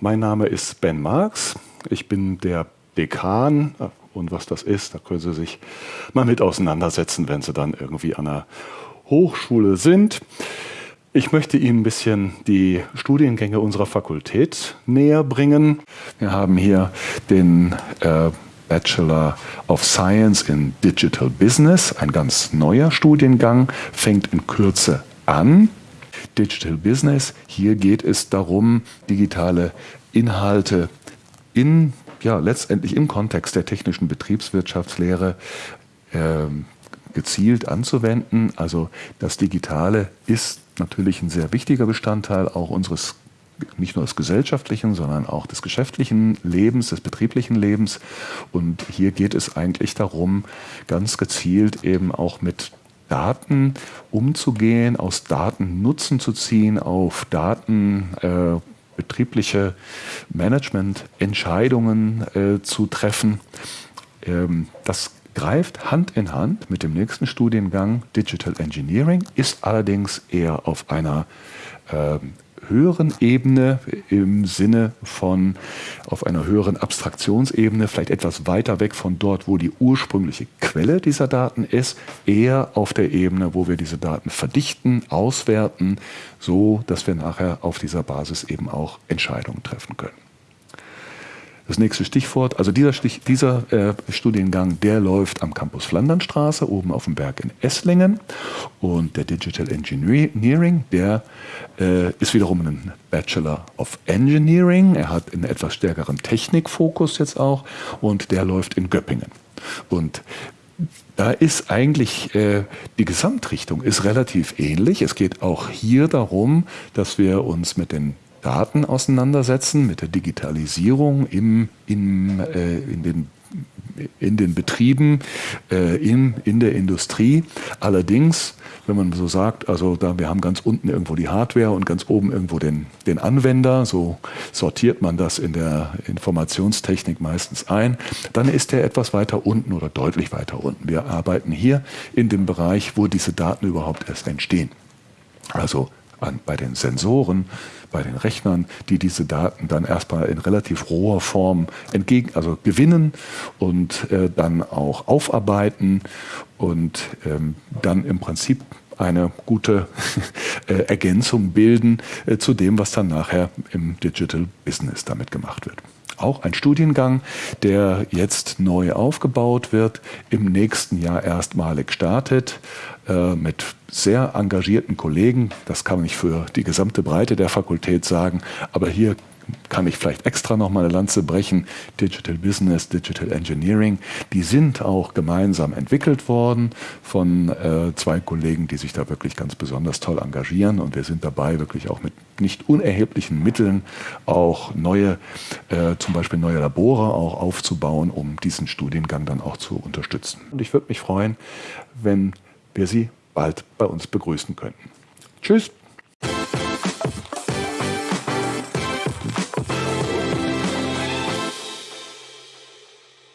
Mein Name ist Ben Marx. Ich bin der Dekan. Und was das ist, da können Sie sich mal mit auseinandersetzen, wenn Sie dann irgendwie an der Hochschule sind. Ich möchte Ihnen ein bisschen die Studiengänge unserer Fakultät näher bringen. Wir haben hier den äh, Bachelor of Science in Digital Business, ein ganz neuer Studiengang, fängt in Kürze an. Digital Business, hier geht es darum, digitale Inhalte in, ja, letztendlich im Kontext der technischen Betriebswirtschaftslehre äh, gezielt anzuwenden. Also das Digitale ist natürlich ein sehr wichtiger Bestandteil auch unseres nicht nur des gesellschaftlichen, sondern auch des geschäftlichen Lebens, des betrieblichen Lebens. Und hier geht es eigentlich darum, ganz gezielt eben auch mit Daten umzugehen, aus Daten Nutzen zu ziehen, auf Daten äh, betriebliche Managemententscheidungen äh, zu treffen. Ähm, das greift Hand in Hand mit dem nächsten Studiengang Digital Engineering, ist allerdings eher auf einer äh, höheren Ebene im Sinne von auf einer höheren Abstraktionsebene, vielleicht etwas weiter weg von dort, wo die ursprüngliche Quelle dieser Daten ist, eher auf der Ebene, wo wir diese Daten verdichten, auswerten, so dass wir nachher auf dieser Basis eben auch Entscheidungen treffen können. Das nächste Stichwort, also dieser, Stich, dieser äh, Studiengang, der läuft am Campus Flandernstraße, oben auf dem Berg in Esslingen. Und der Digital Engineering, der äh, ist wiederum ein Bachelor of Engineering. Er hat einen etwas stärkeren Technikfokus jetzt auch und der läuft in Göppingen. Und da ist eigentlich äh, die Gesamtrichtung ist relativ ähnlich. Es geht auch hier darum, dass wir uns mit den Daten auseinandersetzen, mit der Digitalisierung im, im, äh, in, den, in den Betrieben, äh, in, in der Industrie. Allerdings, wenn man so sagt, also da, wir haben ganz unten irgendwo die Hardware und ganz oben irgendwo den, den Anwender, so sortiert man das in der Informationstechnik meistens ein, dann ist der etwas weiter unten oder deutlich weiter unten. Wir arbeiten hier in dem Bereich, wo diese Daten überhaupt erst entstehen. Also an, bei den Sensoren, bei den Rechnern, die diese Daten dann erstmal in relativ roher Form entgegen, also gewinnen und äh, dann auch aufarbeiten und ähm, dann im Prinzip eine gute äh, Ergänzung bilden äh, zu dem, was dann nachher im Digital Business damit gemacht wird auch ein Studiengang, der jetzt neu aufgebaut wird, im nächsten Jahr erstmalig startet, äh, mit sehr engagierten Kollegen. Das kann man nicht für die gesamte Breite der Fakultät sagen, aber hier kann ich vielleicht extra noch mal eine Lanze brechen, Digital Business, Digital Engineering, die sind auch gemeinsam entwickelt worden von äh, zwei Kollegen, die sich da wirklich ganz besonders toll engagieren und wir sind dabei, wirklich auch mit nicht unerheblichen Mitteln auch neue, äh, zum Beispiel neue Labore auch aufzubauen, um diesen Studiengang dann auch zu unterstützen. Und ich würde mich freuen, wenn wir Sie bald bei uns begrüßen könnten. Tschüss!